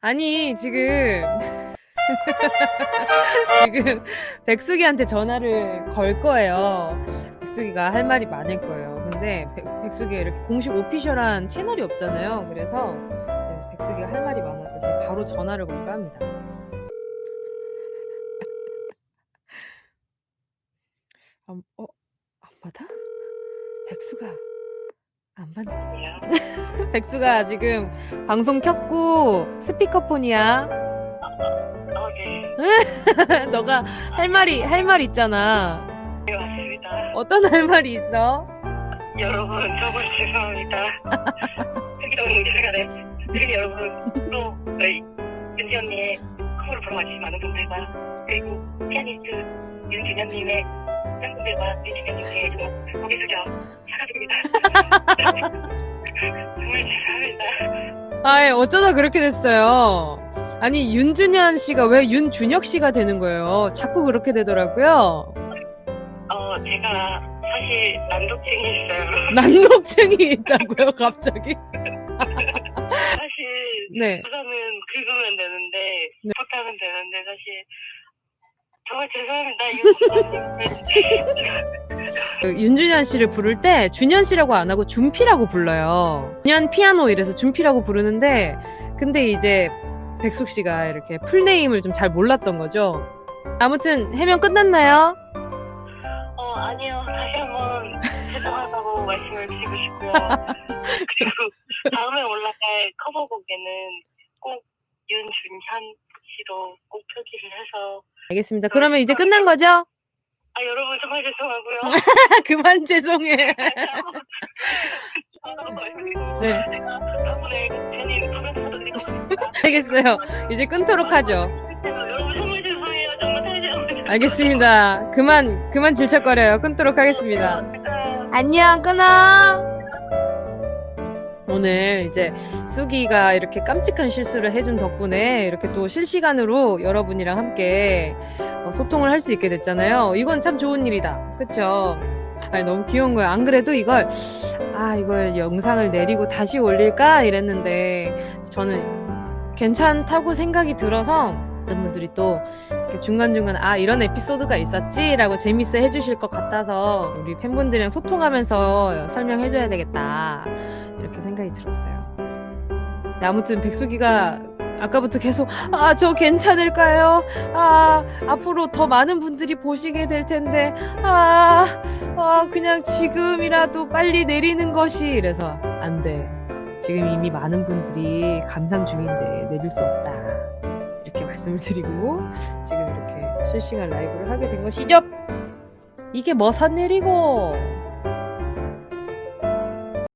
아니 지금 지금 백숙이한테 전화를 걸 거예요. 백숙이가 할 말이 많을 거예요. 근데 백, 백숙이 이렇게 공식 오피셜한 채널이 없잖아요. 그래서 백숙이가 할 말이 많아서 제가 바로 전화를 걸까 합니다. 안, 어, 안 받아? 백수가 안 받네. 백수가 지금 방송 켰고 스피커폰이야. 아, 네. 너가 할 말이 할 말 있잖아. 네, 맞습니다. 어떤 할 말이 있어? 여러분, 정말 죄송합니다. 특이한 시간에, 특히 여러분, 또, 저희, 윤지 언니의 커버를 보러 와주신 많은 분들과, 그리고 피아니스트 윤준현님의 팬분들과 윤준현님께 정말 고개 숙여 사과드립니다. 정말 죄송합니다. 어쩌다 그렇게 됐어요. 아니 윤준현 씨가 왜 윤준혁 씨가 되는 거예요? 자꾸 그렇게 되더라고요. 어, 제가 사실 난독증이 있어요. 난독증이 있다고요, 갑자기? 사실, 네. 우선은 긁으면 되는데, 네. 부탁하면 되는데, 사실, 정말 죄송합니다. 이거 그 윤준현 씨를 부를 때 준현 씨라고 안 하고 준피라고 불러요. 준현 피아노 이래서 준피라고 부르는데 근데 이제 백숙 씨가 이렇게 풀네임을 좀 잘 몰랐던 거죠. 아무튼 해명 끝났나요? 어, 아니요. 다시 한번 죄송하다고 말씀을 드리고 싶고요. 그리고 다음에 올라갈 커버곡에는 꼭 윤준현 씨로 꼭 표기를 해서 알겠습니다. 그러면 이제 끝난 거죠? 아 여러분 정말 죄송하고요. 그만 죄송해. 네. 제가 괜히 있습니다. 알겠어요. 이제 끊도록 하죠. 여러분 정말 죄송해요. 정말 사죄하고 알겠습니다. 그만 그만 질척거려요. 끊도록 하겠습니다. 안녕 끊어. 오늘 이제 쑥이가 이렇게 깜찍한 실수를 해준 덕분에 이렇게 또 실시간으로 여러분이랑 함께 어, 소통을 할 수 있게 됐잖아요. 이건 참 좋은 일이다. 그쵸? 아니, 너무 귀여운 거야. 안 그래도 이걸, 아, 이걸 영상을 내리고 다시 올릴까? 이랬는데, 저는 괜찮다고 생각이 들어서, 어떤 분들이 또 중간중간, 아, 이런 에피소드가 있었지? 라고 재밌어 해주실 것 같아서, 우리 팬분들이랑 소통하면서 설명해줘야 되겠다. 이렇게 생각이 들었어요. 네, 아무튼 백숙이가 아까부터 계속 아 저 괜찮을까요? 아 앞으로 더 많은 분들이 보시게 될 텐데 아, 아 그냥 지금이라도 빨리 내리는 것이 이래서 안 돼. 지금 이미 많은 분들이 감상 중인데 내릴 수 없다. 이렇게 말씀을 드리고 지금 이렇게 실시간 라이브를 하게 된 것이죠. 이게 뭐선 내리고